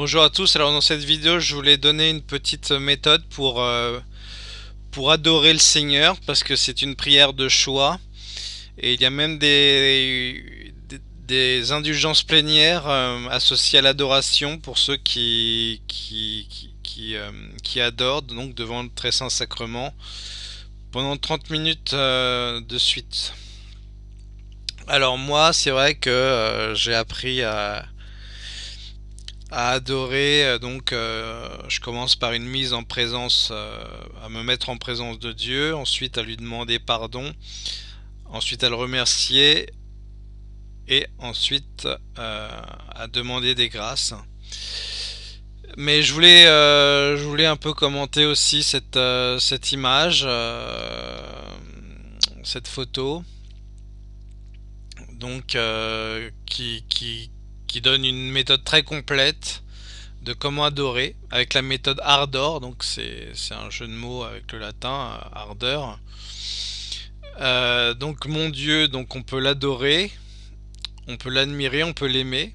Bonjour à tous, alors dans cette vidéo je voulais donner une petite méthode pour, euh, pour adorer le Seigneur parce que c'est une prière de choix et il y a même des, indulgences plénières euh, associées à l'adoration pour ceux euh, qui, adorent donc devant le très saint sacrement pendant 30 minutes de suite. Alors moi c'est vrai que j'ai appris à à adorer. Euh, donc, euh, je commence par une mise en présence, euh, à me mettre en présence de Dieu, ensuite à lui demander pardon, ensuite à le remercier et ensuite à demander des grâces. Mais je voulais, je voulais un peu commenter aussi cette, cette image, cette photo, donc qui, qui, qui donne une méthode très complète de comment adorer avec la méthode ardor. Donc c'est un jeu de mots avec le latin ardeur. Euh, donc mon dieu donc on peut l'adorer on peut l'admirer on peut l'aimer.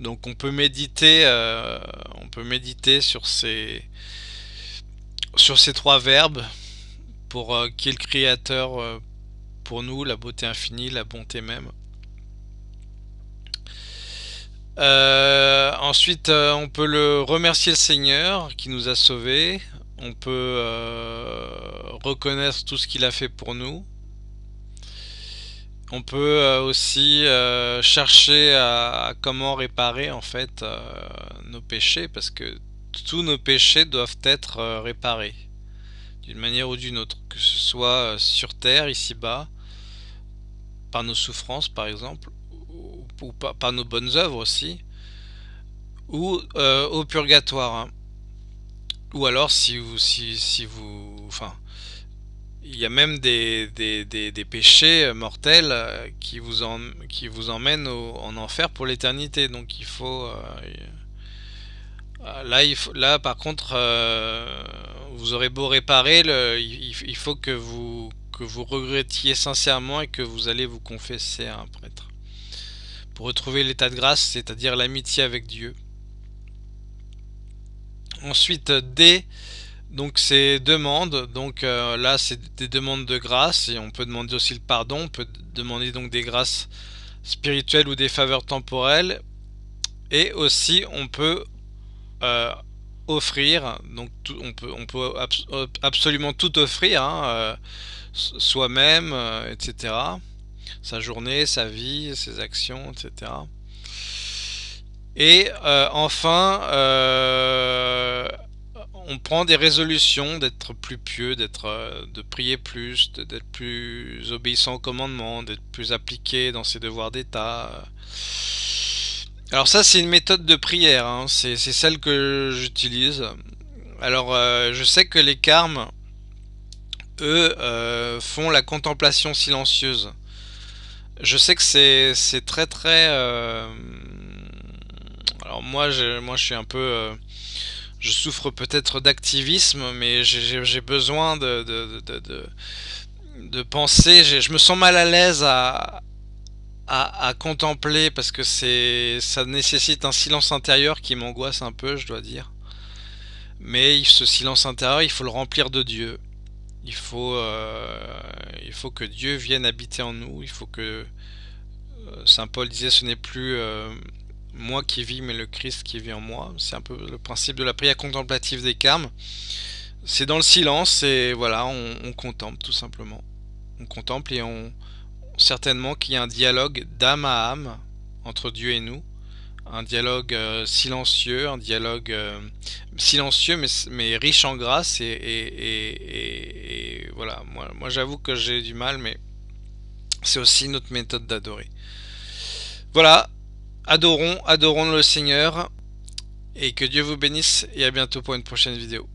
Donc on peut méditer euh, on peut méditer sur ces sur ces trois verbes pour euh, qui est le créateur pour nous la beauté infinie la bonté même euh, ensuite, euh, on peut le remercier le Seigneur qui nous a sauvés. On peut euh, reconnaître tout ce qu'il a fait pour nous. On peut aussi chercher à, comment réparer en fait nos péchés parce que tous nos péchés doivent être réparés d'une manière ou d'une autre, que ce soit sur terre, ici-bas, par nos souffrances par exemple, ou par, nos bonnes œuvres aussi, ou euh, au purgatoire. Hein. Ou alors si vous, si, si vous, enfin, il y a même des, des, des, péchés euh, mortels euh, qui vous, en, qui vous emmènent en enfer pour l'éternité. Donc il faut, là, il faut, là par contre, vous aurez beau réparer, le, il, faut que vous que vous regrettiez sincèrement et que vous allez vous confesser à un prêtre pour retrouver l'état de grâce, c'est-à-dire l'amitié avec Dieu. Ensuite, D, donc c'est demande, donc euh, là c'est des demandes de grâce et on peut demander aussi le pardon, on peut demander donc des grâces spirituelles ou des faveurs temporelles. Et aussi on peut euh, offrir, donc on peut, absolument tout offrir, hein, euh, soi-même, etc sa journée, sa vie, ses actions, etc. Et euh, enfin, euh, on prend des résolutions d'être plus pieux, d'être, euh, de prier plus, d'être plus obéissant au commandement, d'être plus appliqué dans ses devoirs d'État. Alors ça, c'est une méthode de prière, hein. c'est celle que j'utilise. Alors, je sais que les carmes, eux, font la contemplation silencieuse. Je sais que c'est très très... Euh, alors moi, moi je suis un peu... Euh, je souffre peut-être d'activisme, mais j'ai besoin de, penser. Je me sens mal à l'aise à, à, contempler parce que c'est ça nécessite un silence intérieur qui m'angoisse un peu, je dois dire. Mais ce silence intérieur, il faut le remplir de Dieu. Il faut, euh, il faut que Dieu vienne habiter en nous. Il faut que euh, Saint Paul disait ce n'est plus euh, moi qui vis mais le Christ qui vit en moi. C'est un peu le principe de la prière contemplative des carmes. C'est dans le silence et voilà, on, contemple tout simplement. On contemple et on certainement qu'il y a un dialogue d'âme à âme entre Dieu et nous. Un dialogue euh, silencieux, un dialogue silencieux mais, riche en grâce et voilà, moi, moi j'avoue que j'ai du mal mais c'est aussi notre méthode d'adorer. Voilà, adorons, adorons le Seigneur. Et que Dieu vous bénisse et à bientôt pour une prochaine vidéo.